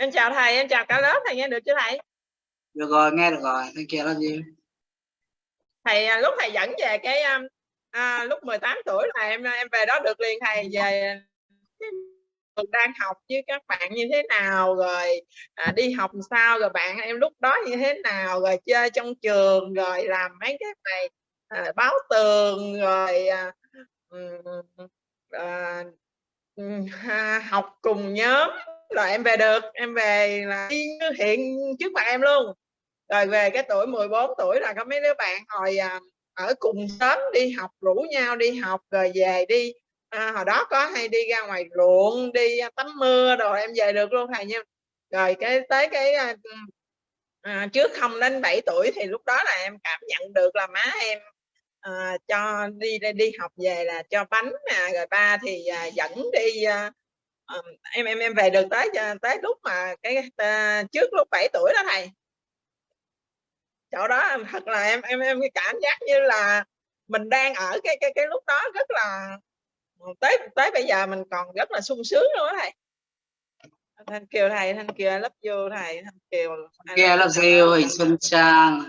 em chào thầy em chào cả lớp thầy nghe được chưa thầy? Được rồi nghe được rồi. Thầy kia là gì? Thầy à, lúc thầy dẫn về cái um, à, lúc 18 tuổi là em em về đó được liền thầy về đang học với các bạn như thế nào rồi à, đi học sao rồi bạn em lúc đó như thế nào rồi chơi trong trường rồi làm mấy cái này à, báo tường rồi à, à, à, học cùng nhóm là em về được em về là như hiện trước mặt em luôn. Rồi về cái tuổi 14 tuổi là có mấy đứa bạn hồi à, ở cùng sớm đi học rủ nhau đi học rồi về đi. À, hồi đó có hay đi ra ngoài ruộng đi à, tắm mưa rồi em về được luôn thầy nha. Rồi cái tới cái à, à trước không đến 7 tuổi thì lúc đó là em cảm nhận được là má em à, cho đi đi học về là cho bánh nè rồi ba thì à, dẫn đi à, em em em về được tới tới lúc mà cái à, trước lúc 7 tuổi đó thầy. Chỗ đó thật là em em em cảm giác như là mình đang ở cái cái cái lúc đó rất là tới tới bây giờ mình còn rất là sung sướng luôn đó thầy. Thanh kiều thầy thanh kiều lớp vô thầy thanh kiều kia lớp siêu hình xuân trang